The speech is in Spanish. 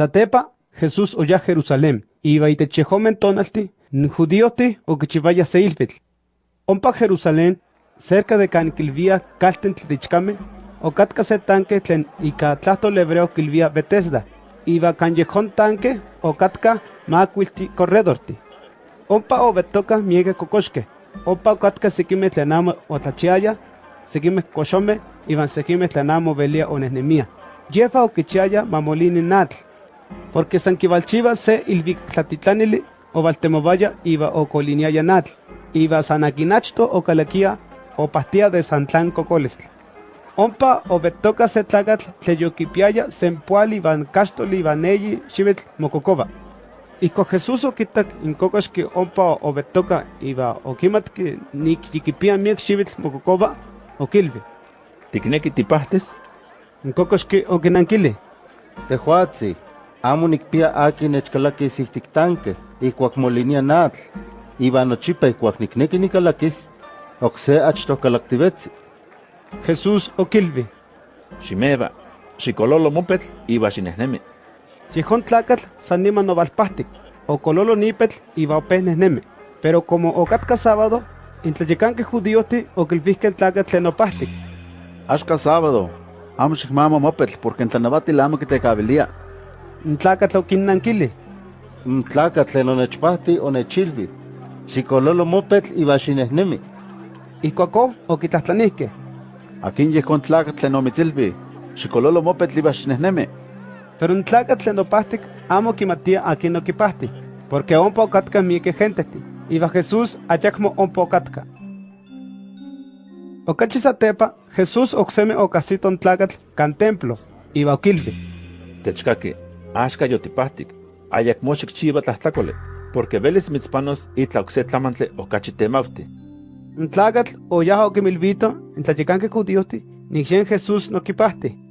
Satepa, Jesús oya Jerusalén, iba itechejomen tonalti, judíoti o kichivaya seilpitl. Ompa Jerusalén, cerca de Canquilvía, calten tlitichkame, o katka se tanque tlen ika tlahtol hebreo kilvia Bethesda, iba callejón tanque o katka macuilti corredorti. Ompa o betoka miege kokoshke, ompa katka sikime tlenamo o tlachiaya, sikime koshome, iban sikime tlenamo velia o nesnemia. Jefa o kichiaya mamolini natl, porque san kivalchiva se ilvik tlatitlanili o valtemovaya iba o coliniaya natl, iba sanakinachto o calaquia o pastia de Santlán cocolestl. Ompa obetoka se tlakatl tleyokipiaya sempuali van kastoli van eyi xivitl mokokova. Iko Jesús okitak inkokoxki ompa obetoka iba okimatki nikyikipia miek xivitl mokokova okilvi. ¿Tikneki tipahtes? Inkokoxki okinankili. Tehuatzi, amo nikpia aki nechkalakis ihtik tanque, ikuak molinia natl, iba nochipa ikuak nikneki nikalakis, okse achto kalaktivetzi. Jesús okilvi. Ximeva, xikololo mopetl iba xinehnemi. Yehon tlakatl san niman novalpahtik, okololo nipetl iba opeh nehnemi. Pero como okatka sábado, intlayekanke judíoti okilvihken tlakatl tlen opahtik. Axka sábado, amo xikmama mopetl porque ntlanavatil amo kitekavilia. N tlakatl okinnankili. N tlakatl tlen onechpahti onechilvi, xikololo mopetl iba xinehnemi. Ijkuakó okitlahtlanihkeh. Akin yehkon tlakatl tlen omitzilvi, xikololo mopetl iba xinehnemi. Pero n tlakatl tlen opahtik amo kimatia akin okipahti, porque ompa okatka miekeh genteti, iba Jesús ayakmo ompa okatka. Okachi satepa, Jesús oksemi okasito n tlakatl kan templo, iba okilvi. Techkaki, axka yotipahtik, ayakmo xikchiva tlahtlakoli, porque velis mitzpanos itla okse tlamantli okachi temauti. N tlakatl oyaha okimilvito n tlayekanke judíohti, nikxen Jesús nokipahti.